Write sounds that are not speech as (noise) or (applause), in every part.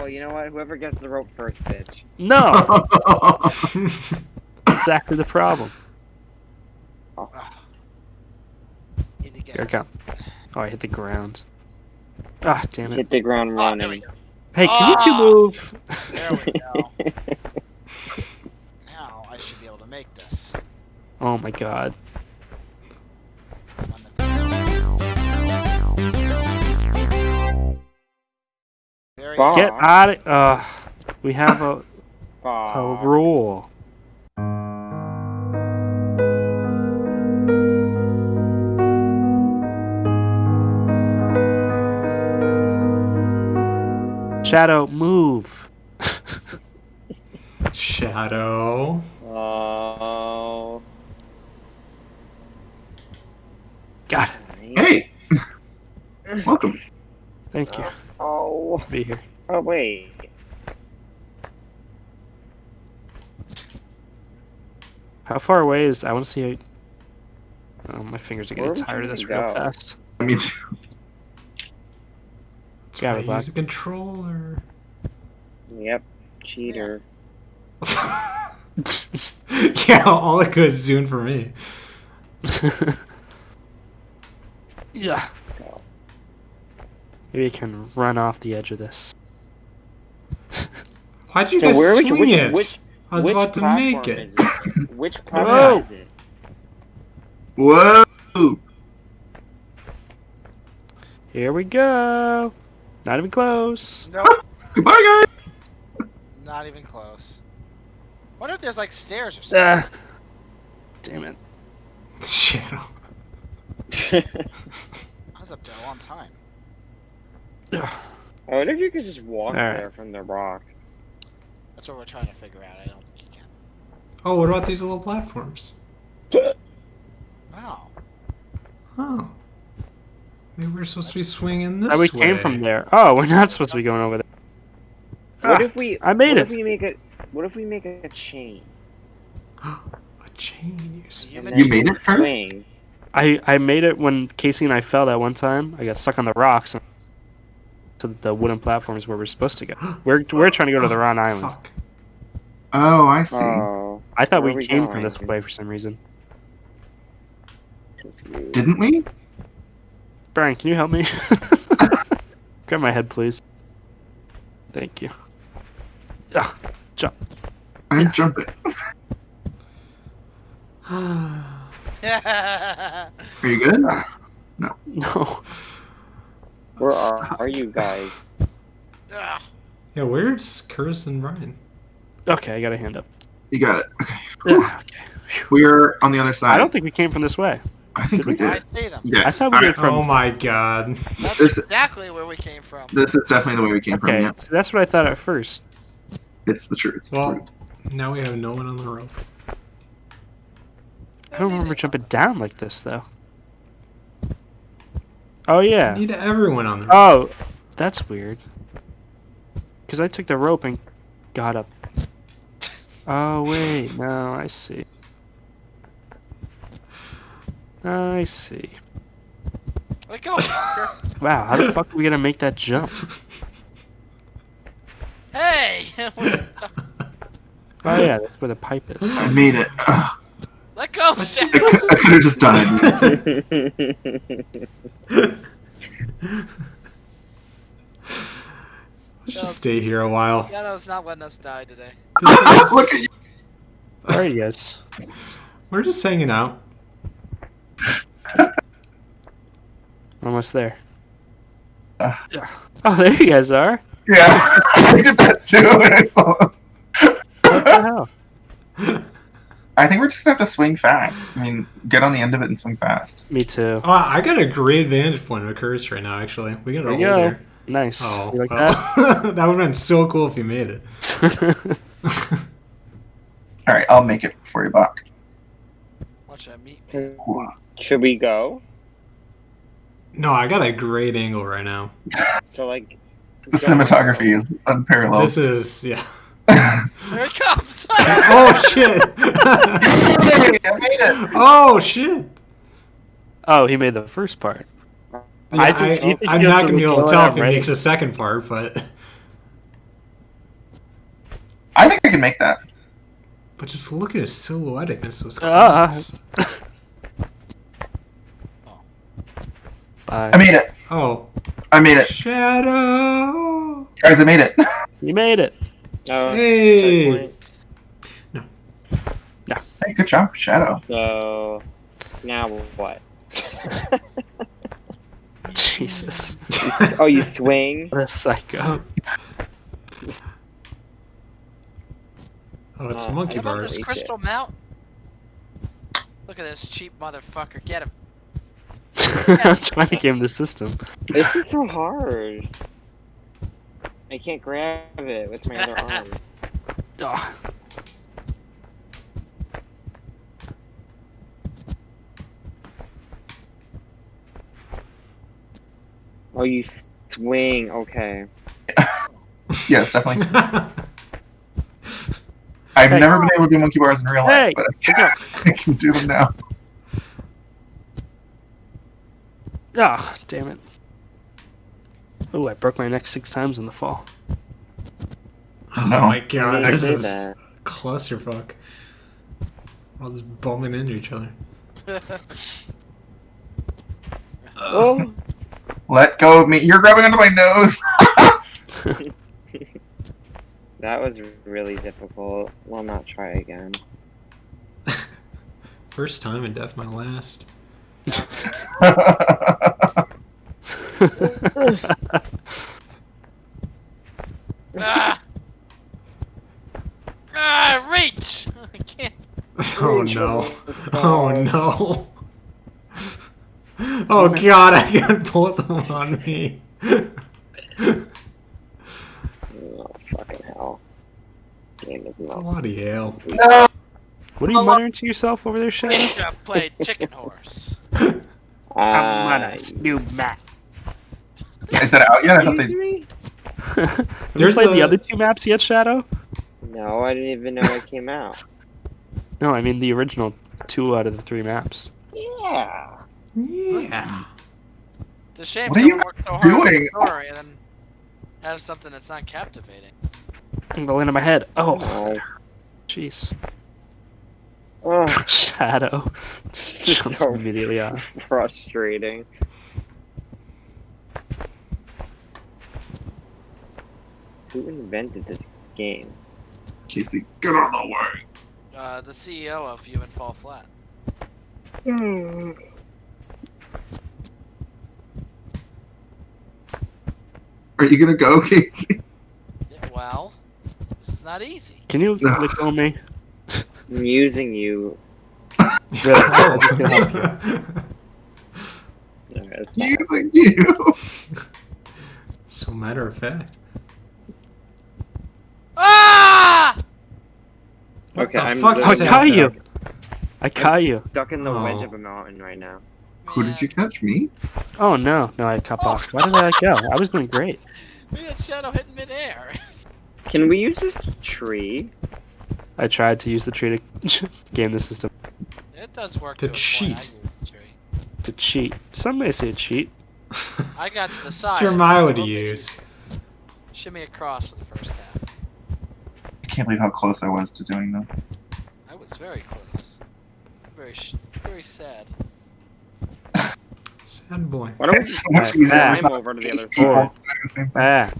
well, you know what? Whoever gets the rope first, bitch. No, (laughs) exactly the problem. Need to get. Here I come. Oh, I hit the ground. Ah, damn it. Hit the ground Oh, there running. go. Hey, can you two Ah! move? There we go. (laughs) now I should be able to make this. Oh my god. Very Bomb. Get out of. Uh, we have a, (laughs) a rule. Shadow, move. (laughs) Shadow. Oh. God. Hey! Welcome. Thank you. Oh. Be here. Oh wait. How far away is? I want to see. Oh, my fingers are getting tired of this go? real fast. I mean, too. That's Got why it, I use a controller. Yep. Cheater. (laughs) yeah, all the good is doing for me. (laughs) yeah. Go. Maybe I can run off the edge of this. (laughs) Why'd you So guys where would you- swing which- it? which- I was about to make it. is it? Which (laughs) Whoa. is it? Whoa! Here we go. Not even close. Nope, (laughs) Goodbye, guys! not even close. Wonder if there's like stairs or something. Ah. Damn it. Shadow. I was up there a long time. Ugh. I wonder if you could just walk Alright. there from the rock. That's what we're trying to figure out. I don't think you can. Oh, what about these little platforms? (laughs) Wow. Oh. Maybe we're supposed to be swinging this Oh, we way. came from there. Oh, we're not supposed to be going over there. What Ah, if we? I made what it. If we make a, what if we make a chain? (gasps) A chain, you. You and You then made we it first? swing? I I made it when Casey and I fell that one time. I got stuck on the rocks. And to the wooden platforms where we're supposed to go. (gasps) We're we're trying to go to the wrong island. Fuck. Oh, I see. Oh. I thought we we came from going? this way for some reason. Didn't we? Brian, can you help me? (laughs) Grab my head, please. Thank you. Ah, jump. I Yeah. jump it. yeah, Are you good? (laughs) No. No. (laughs) Where are, are you guys? (sighs) Yeah, where's Curtis and Brian? Okay, I got a hand up. You got it. Okay. Yeah, okay. We are on the other side. I don't think we came from this way. I think Did we we? I did. see them. Yes. I thought we Alright, did from. oh my god. That's This- exactly where we came from. This is definitely the way we came from. Okay, Yeah, so that's what I thought at first. it's the truth. Well, now we have no one on the rope. I don't remember jumping down like this though. Oh yeah. Need everyone on the rope. Oh, that's weird. Because I took the rope and got up. Oh wait, no, I see. I see. Let go. (laughs) Wow, how the fuck are we gonna make that jump? hey! (laughs) (laughs) Oh yeah, that's where the pipe is. I made it. Ugh. Let go, I, Shadow. could, I could have just died. (laughs) Let's just stay here a while. Shadow's not letting us die today. (laughs) This is- (laughs) Look at you. Alright, yes. we're just hanging out. Almost there. Uh. Yeah. Oh, there you guys are. Yeah, I did that too when I saw him. What the hell? I think we're just gonna have to swing fast. I mean, get on the end of it and swing fast. Me too. Oh, I got a great vantage point of Curtis right now, actually. We got There a you hole go. there. Nice. Oh, You like well, that (laughs) would have been so cool if you made it. (laughs) All right, I'll make it for you, Bach. Watch that meet me. Uh, should we go? no, I got a great angle right now. So like. The go. cinematography is unparalleled. This is, yeah. Here it comes! (laughs) oh, shit! I made it. oh, shit! oh, he made the first part. Yeah, I I think- you think am not going to be able to tell if he makes a second part, but I think I can make that. But just look at his silhouette against those Ah. clouds. Bye. I made it. Oh, I made it. shadow. Guys, I made it. (laughs) You made it. Oh, Hey. checkpoint. Hey, good job, Shadow. So now what? Jesus. oh, you swing. (laughs) What a psycho. Oh, it's Uh, monkey How about bars. this Eat it. crystal mount? Look at this cheap motherfucker. Get him. (laughs) I'm trying to game the system. This is so hard. I can't grab it with my other arm. (laughs) Ah. Oh, you swing. Okay. (laughs) Yes, definitely. (laughs) I've Hey. never been able to do monkey bars in real life, Hey, but I can, I can do them now. Ah, damn it. Oh, I broke my neck six times in the fall. oh No. my god, I this did is that. clusterfuck. We're all just bumping into each other. Oh, Let go of me. You're grabbing onto my nose. (laughs) that was really difficult. We'll not try again. (laughs) First time and death my last. (laughs) ah! Ah, reach! (laughs) I can't. Oh no. Oh no. Oh god, I got both of them on me. Oh, fucking hell. Game is not. Bloody hell. no. What are you muttering to yourself over there, Shadow? Ninja played chicken horse. I'm (laughs) on Uh, a new map. Is that out yet? I thought excuse they. me? (laughs) Have you There's played the a- other two maps yet, Shadow? No, I didn't even know it came out. (laughs) No, I mean the original two out of the three maps. Yeah. Yeah. It's a shame What are you someone worked so hard on the doing? story and then have something that's not captivating. I'm gonna land on my head. Oh, Oh. jeez. Oh, (laughs) Shadow. Just It's jumps so immediately off. frustrating. Who invented this game? Casey, get out of my way. Uh, the CEO of Human Fall Flat. Are you gonna go, (laughs) Casey? Yeah, well, this is not easy. Can you No. let go of me? (laughs) I'm using you. Really? Oh. No, it's. Using you. so matter of fact. Ah! What Okay, the I'm fuck I caught you. I caught you. stuck in the oh. wedge Oh. of a mountain right now. Who did you catch? Me? Oh no, no, I cut Oh, off. Why did I let (laughs) go? I was doing great. We had Shadow hitting midair. Can we use this tree? I tried to use the tree to (laughs) game the system It does work To to, a cheat. point. I use the tree. to cheat. Some may say cheat. I got to the (laughs) It's side. your and Milo to rolled it. use. Shimmy across for the first half. I can't believe how close I was to doing this. I was very close. Very, sh- very sad. Sad boy. Why don't we It's just so much back. Climb over to the other people side? doing the same thing. Back.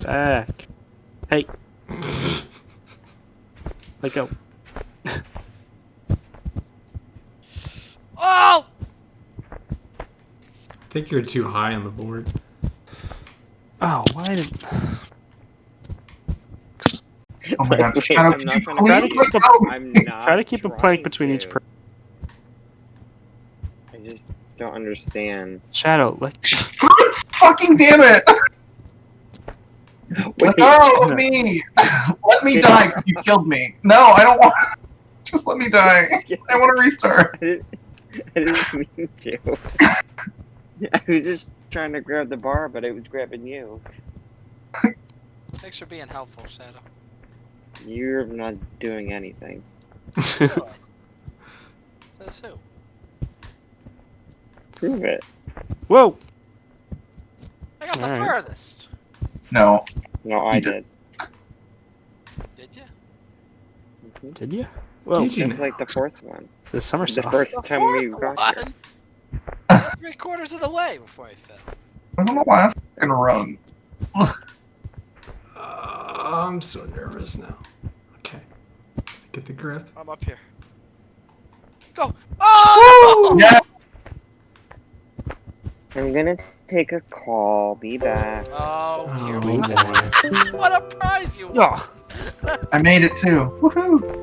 Back. Hey, let go. Oh! I think you're too high on the board. Oh, why did? Oh my god, Shadow, I'm could you trying please Try to let keep a- go? I'm not. Try to keep a plank trying between each person. I just don't understand. Shadow. Let. Fucking damn it! (laughs) Wait, Let go of me! Let me (laughs) die because you killed me. No, I don't want. (laughs) Just let me die. I want to restart. I didn't, I didn't mean to. I was just trying to grab the bar, but it was grabbing you. Thanks for being helpful, Shadow. You're not doing anything. (laughs) Says who? Prove it. Whoa! I got the Alright. furthest. No, No, I You did. Did you? Mhm. Did you? Well, Did you? That's like the fourth one. the summer The stuff. first The time we fourth got here. (laughs) Three quarters of the way before I fell. I was on the last fucking run. (laughs) I'm so nervous now. Okay. Get the grip. I'm up here. Go! Oh! Yeah. I'm gonna take a call. Be back. Oh, here Oh, we go. (laughs) what a prize you won! Oh, (laughs) I made it too. Woohoo!